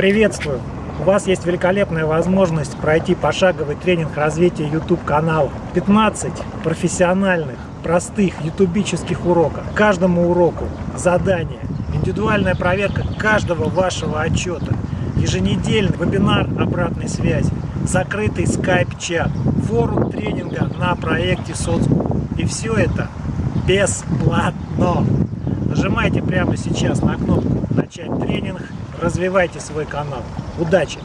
Приветствую! У вас есть великолепная возможность пройти пошаговый тренинг развития YouTube канала. 15 профессиональных, простых ютубических уроков. Каждому уроку задание, индивидуальная проверка каждого вашего отчета, еженедельный вебинар обратной связи, закрытый скайп-чат, форум тренинга на проекте соцгу. И все это бесплатно. Нажимайте прямо сейчас на кнопку «Начать тренинг», развивайте свой канал. Удачи!